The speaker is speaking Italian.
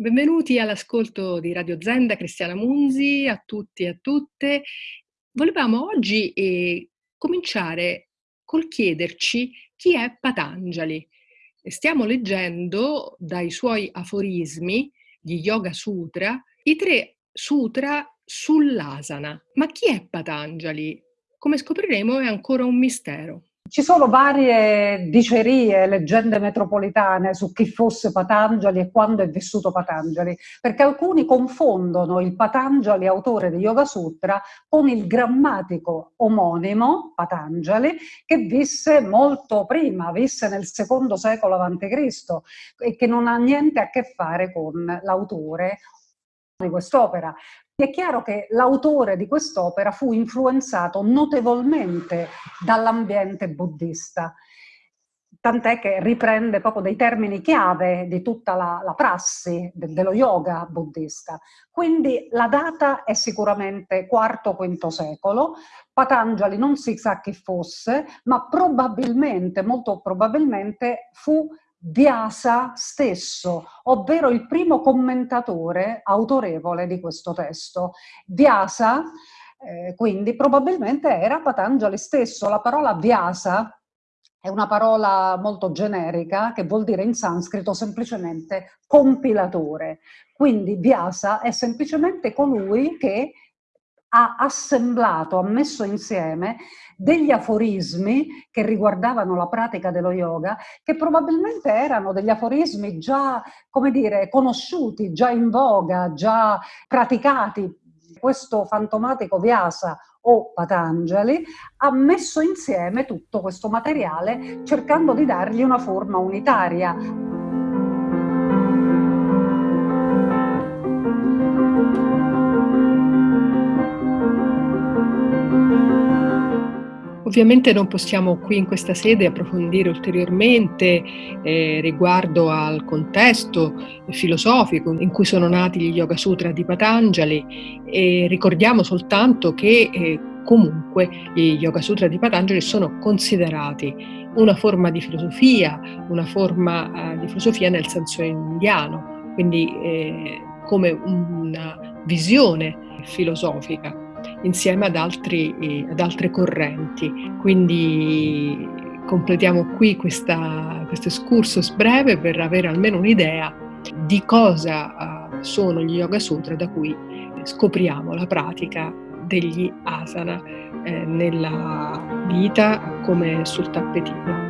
Benvenuti all'ascolto di Radio Zen da Cristiana Munzi, a tutti e a tutte. Volevamo oggi eh, cominciare col chiederci chi è Patanjali. Stiamo leggendo dai suoi aforismi, gli Yoga Sutra, i tre sutra sull'asana. Ma chi è Patanjali? Come scopriremo è ancora un mistero. Ci sono varie dicerie, leggende metropolitane su chi fosse Patanjali e quando è vissuto Patanjali, perché alcuni confondono il Patanjali, autore di Yoga Sutra, con il grammatico omonimo Patanjali, che visse molto prima, visse nel secondo secolo a.C. e che non ha niente a che fare con l'autore di quest'opera. È chiaro che l'autore di quest'opera fu influenzato notevolmente dall'ambiente buddista, tant'è che riprende proprio dei termini chiave di tutta la, la prassi de, dello yoga buddista. Quindi la data è sicuramente IV-V secolo, Patanjali non si sa chi fosse, ma probabilmente, molto probabilmente, fu Vyasa stesso, ovvero il primo commentatore autorevole di questo testo. Vyasa, eh, quindi, probabilmente era Patanjali stesso. La parola Vyasa è una parola molto generica che vuol dire in sanscrito semplicemente compilatore. Quindi Vyasa è semplicemente colui che ha assemblato, ha messo insieme degli aforismi che riguardavano la pratica dello yoga, che probabilmente erano degli aforismi già, come dire, conosciuti, già in voga, già praticati. Questo fantomatico Vyasa o Patanjali ha messo insieme tutto questo materiale cercando di dargli una forma unitaria, Ovviamente non possiamo qui in questa sede approfondire ulteriormente eh, riguardo al contesto filosofico in cui sono nati gli Yoga Sutra di Patanjali e ricordiamo soltanto che eh, comunque gli Yoga Sutra di Patanjali sono considerati una forma di filosofia, una forma eh, di filosofia nel senso indiano, quindi eh, come una visione filosofica insieme ad, altri, eh, ad altre correnti. Quindi completiamo qui questa, questo excursus breve per avere almeno un'idea di cosa uh, sono gli Yoga Sutra da cui scopriamo la pratica degli asana eh, nella vita come sul tappetino.